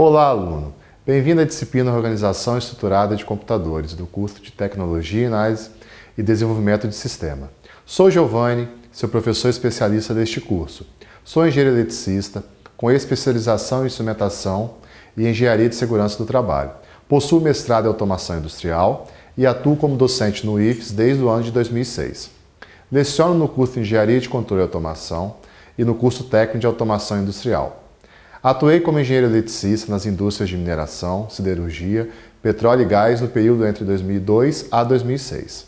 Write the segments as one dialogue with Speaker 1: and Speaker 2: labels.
Speaker 1: Olá, aluno! Bem-vindo à disciplina Organização Estruturada de Computadores do curso de Tecnologia, Análise e Desenvolvimento de Sistema. Sou Giovanni, seu professor especialista deste curso. Sou engenheiro eletricista, com especialização em instrumentação e engenharia de segurança do trabalho. Possuo mestrado em automação industrial e atuo como docente no IFES desde o ano de 2006. Leciono no curso de Engenharia de Controle e Automação e no curso técnico de Automação Industrial. Atuei como engenheiro eletricista nas indústrias de mineração, siderurgia, petróleo e gás no período entre 2002 a 2006.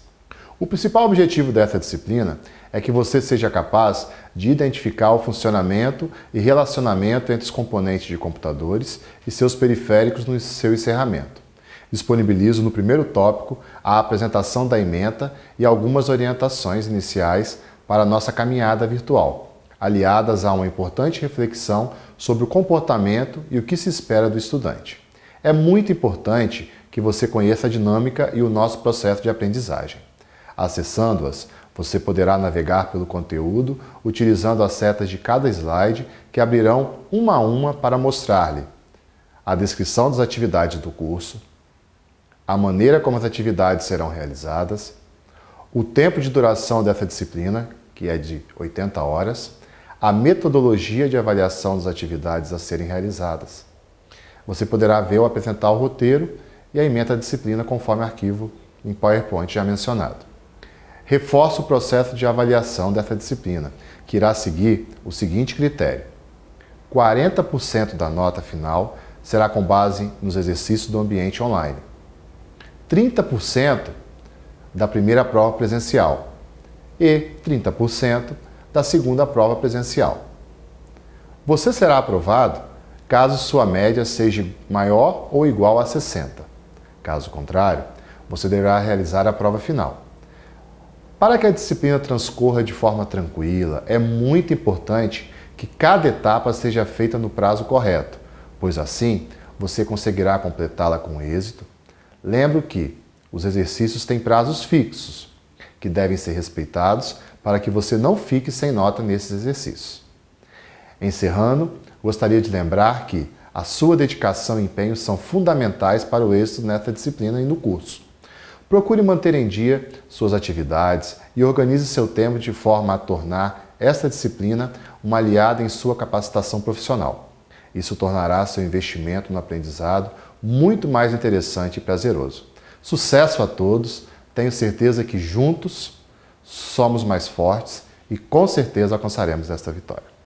Speaker 1: O principal objetivo dessa disciplina é que você seja capaz de identificar o funcionamento e relacionamento entre os componentes de computadores e seus periféricos no seu encerramento. Disponibilizo no primeiro tópico a apresentação da ementa e algumas orientações iniciais para a nossa caminhada virtual, aliadas a uma importante reflexão sobre o comportamento e o que se espera do estudante. É muito importante que você conheça a dinâmica e o nosso processo de aprendizagem. Acessando-as, você poderá navegar pelo conteúdo utilizando as setas de cada slide que abrirão uma a uma para mostrar-lhe a descrição das atividades do curso, a maneira como as atividades serão realizadas, o tempo de duração dessa disciplina, que é de 80 horas, a metodologia de avaliação das atividades a serem realizadas. Você poderá ver ou apresentar o roteiro e a emenda da disciplina conforme arquivo em PowerPoint já mencionado. Reforço o processo de avaliação dessa disciplina, que irá seguir o seguinte critério. 40% da nota final será com base nos exercícios do ambiente online. 30% da primeira prova presencial e 30% da segunda prova presencial. Você será aprovado caso sua média seja maior ou igual a 60. Caso contrário, você deverá realizar a prova final. Para que a disciplina transcorra de forma tranquila, é muito importante que cada etapa seja feita no prazo correto, pois assim você conseguirá completá-la com êxito Lembro que os exercícios têm prazos fixos, que devem ser respeitados para que você não fique sem nota nesses exercícios. Encerrando, gostaria de lembrar que a sua dedicação e empenho são fundamentais para o êxito nesta disciplina e no curso. Procure manter em dia suas atividades e organize seu tempo de forma a tornar esta disciplina uma aliada em sua capacitação profissional. Isso tornará seu investimento no aprendizado muito mais interessante e prazeroso. Sucesso a todos, tenho certeza que juntos somos mais fortes e com certeza alcançaremos esta vitória.